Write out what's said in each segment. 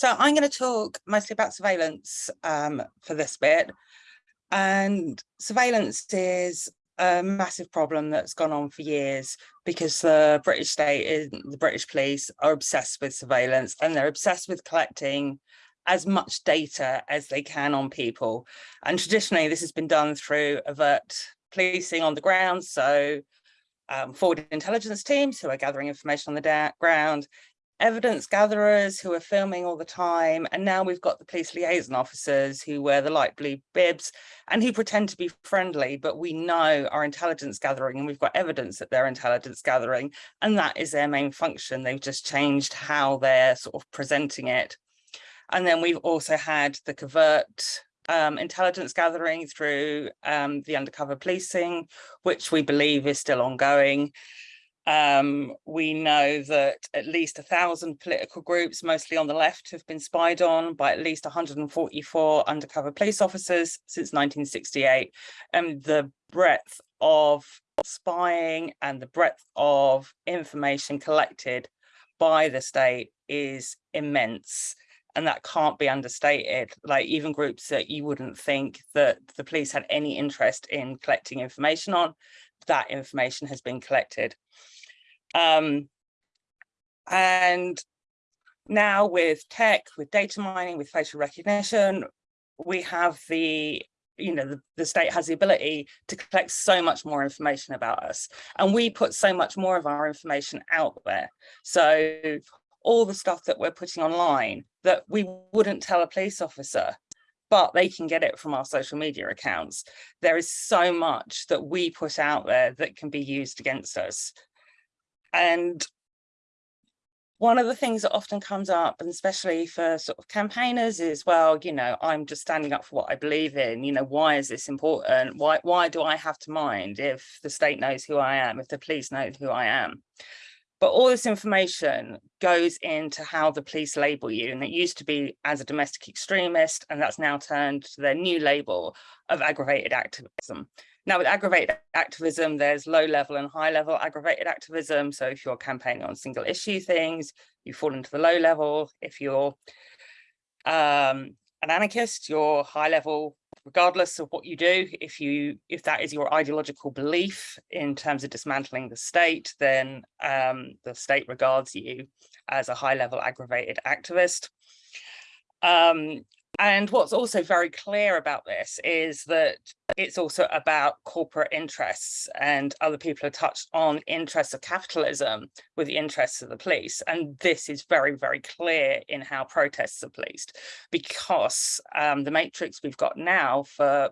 So I'm going to talk mostly about surveillance um, for this bit. And surveillance is a massive problem that's gone on for years because the British state, and the British police are obsessed with surveillance and they're obsessed with collecting as much data as they can on people. And traditionally, this has been done through overt policing on the ground. So um, forward intelligence teams who are gathering information on the ground, evidence gatherers who are filming all the time. And now we've got the police liaison officers who wear the light blue bibs and who pretend to be friendly, but we know are intelligence gathering and we've got evidence that they're intelligence gathering. And that is their main function. They've just changed how they're sort of presenting it. And then we've also had the covert um, intelligence gathering through um, the undercover policing, which we believe is still ongoing. Um, we know that at least a thousand political groups, mostly on the left, have been spied on by at least 144 undercover police officers since 1968. And the breadth of spying and the breadth of information collected by the state is immense and that can't be understated like even groups that you wouldn't think that the police had any interest in collecting information on that information has been collected. Um, and now with tech with data mining with facial recognition we have the you know the, the state has the ability to collect so much more information about us. And we put so much more of our information out there. So all the stuff that we're putting online that we wouldn't tell a police officer but they can get it from our social media accounts. There is so much that we put out there that can be used against us. And one of the things that often comes up, and especially for sort of campaigners is, well, you know, I'm just standing up for what I believe in, you know, why is this important? Why, why do I have to mind if the state knows who I am, if the police know who I am? But all this information goes into how the police label you. And it used to be as a domestic extremist, and that's now turned to their new label of aggravated activism. Now with aggravated activism, there's low level and high level aggravated activism. So if you're campaigning on single issue things, you fall into the low level. If you're um, an anarchist, you're high level regardless of what you do, if you if that is your ideological belief in terms of dismantling the state, then um, the state regards you as a high level aggravated activist. Um, and what's also very clear about this is that it's also about corporate interests and other people have touched on interests of capitalism with the interests of the police. And this is very, very clear in how protests are policed because um, the matrix we've got now for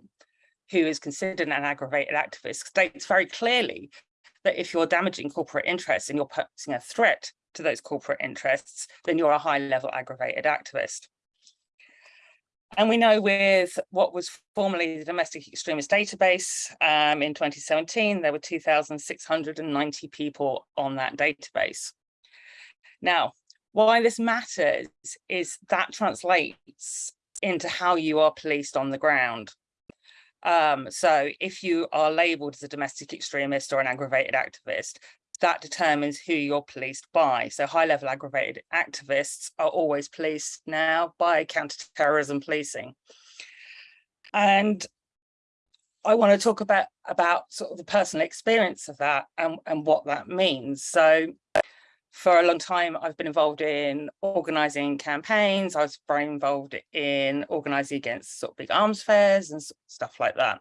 who is considered an aggravated activist states very clearly that if you're damaging corporate interests and you're posing a threat to those corporate interests, then you're a high level aggravated activist. And we know with what was formerly the Domestic Extremist Database um, in 2017, there were 2,690 people on that database. Now, why this matters is that translates into how you are policed on the ground. Um, so if you are labeled as a domestic extremist or an aggravated activist, that determines who you're policed by. So high level aggravated activists are always policed now by counterterrorism policing. And I want to talk about, about sort of the personal experience of that and, and what that means. So for a long time, I've been involved in organising campaigns. I was very involved in organising against sort of big arms fairs and stuff like that,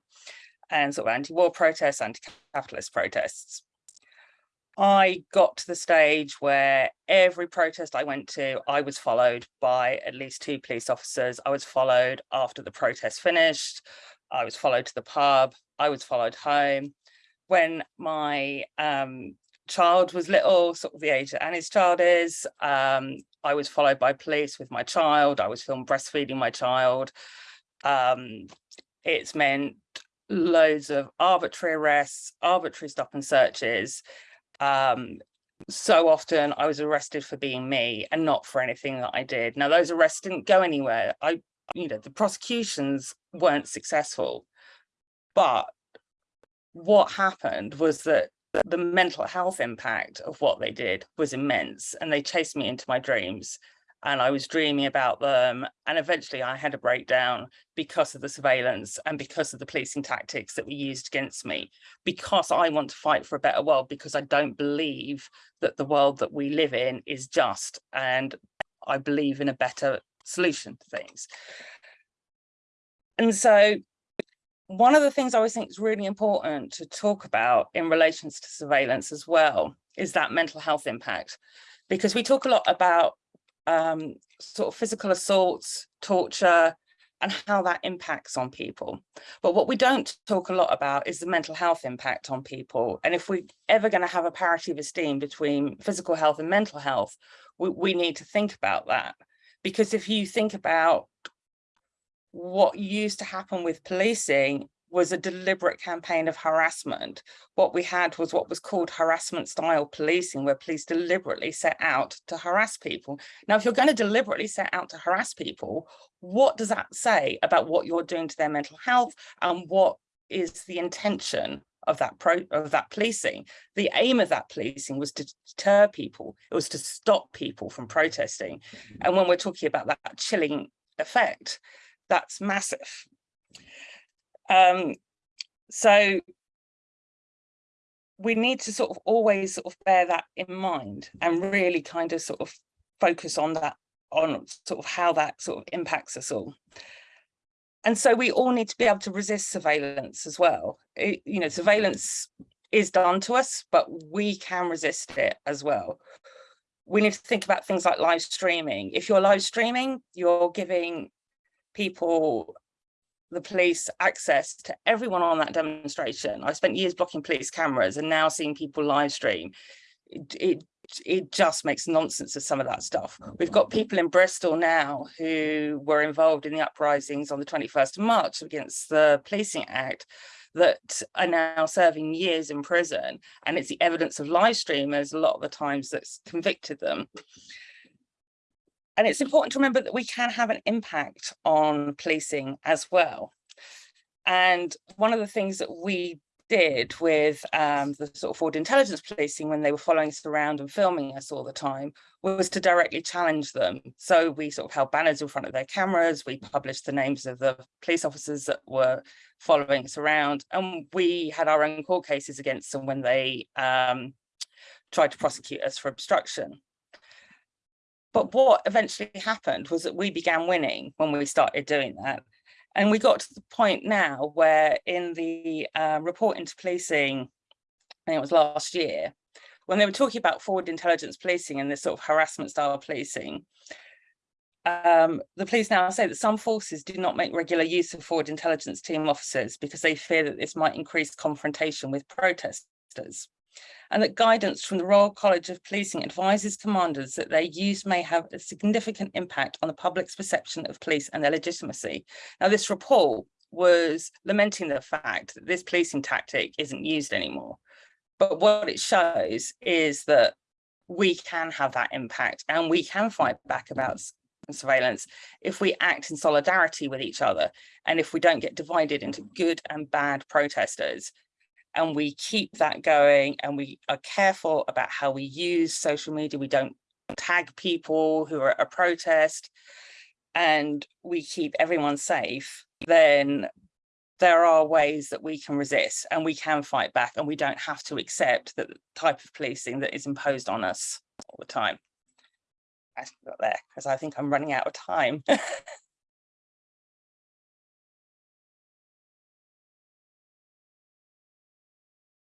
and sort of anti-war protests, anti-capitalist protests. I got to the stage where every protest I went to, I was followed by at least two police officers. I was followed after the protest finished. I was followed to the pub. I was followed home. When my um, child was little, sort of the age that Annie's child is, um, I was followed by police with my child. I was filmed breastfeeding my child. Um, it's meant loads of arbitrary arrests, arbitrary stop and searches um, so often I was arrested for being me and not for anything that I did. Now those arrests didn't go anywhere. I, you know, the prosecutions weren't successful, but what happened was that the mental health impact of what they did was immense and they chased me into my dreams and I was dreaming about them. And eventually I had a breakdown because of the surveillance and because of the policing tactics that were used against me, because I want to fight for a better world, because I don't believe that the world that we live in is just. And I believe in a better solution to things. And so one of the things I always think is really important to talk about in relations to surveillance as well is that mental health impact, because we talk a lot about um, sort of physical assaults, torture, and how that impacts on people. But what we don't talk a lot about is the mental health impact on people. And if we're ever going to have a parity of esteem between physical health and mental health, we, we need to think about that. Because if you think about what used to happen with policing was a deliberate campaign of harassment. What we had was what was called harassment style policing, where police deliberately set out to harass people. Now, if you're going to deliberately set out to harass people, what does that say about what you're doing to their mental health and what is the intention of that pro of that policing? The aim of that policing was to deter people. It was to stop people from protesting. Mm-hmm. And when we're talking about that chilling effect that's massive um, so we need to sort of always sort of bear that in mind and really kind of sort of focus on that, on sort of how that sort of impacts us all. And so we all need to be able to resist surveillance as well. It, you know, surveillance is done to us, but we can resist it as well. We need to think about things like live streaming. If you're live streaming, you're giving people the police access to everyone on that demonstration. I spent years blocking police cameras and now seeing people live stream. It, it, it just makes nonsense of some of that stuff. We've got people in Bristol now who were involved in the uprisings on the 21st of March against the Policing Act that are now serving years in prison. And it's the evidence of live streamers a lot of the times that's convicted them. And it's important to remember that we can have an impact on policing as well. And one of the things that we did with um, the sort of forward intelligence policing when they were following us around and filming us all the time was to directly challenge them. So we sort of held banners in front of their cameras, we published the names of the police officers that were following us around, and we had our own court cases against them when they um, tried to prosecute us for obstruction. But what eventually happened was that we began winning when we started doing that. And we got to the point now where in the uh, report into policing, I think it was last year, when they were talking about forward intelligence policing and this sort of harassment style policing, um, the police now say that some forces do not make regular use of forward intelligence team officers because they fear that this might increase confrontation with protesters and that guidance from the Royal College of Policing advises commanders that their use may have a significant impact on the public's perception of police and their legitimacy. Now, this report was lamenting the fact that this policing tactic isn't used anymore. But what it shows is that we can have that impact and we can fight back about surveillance if we act in solidarity with each other and if we don't get divided into good and bad protesters and we keep that going and we are careful about how we use social media. We don't tag people who are at a protest and we keep everyone safe, then there are ways that we can resist and we can fight back and we don't have to accept that type of policing that is imposed on us all the time. I got there because I think I'm running out of time.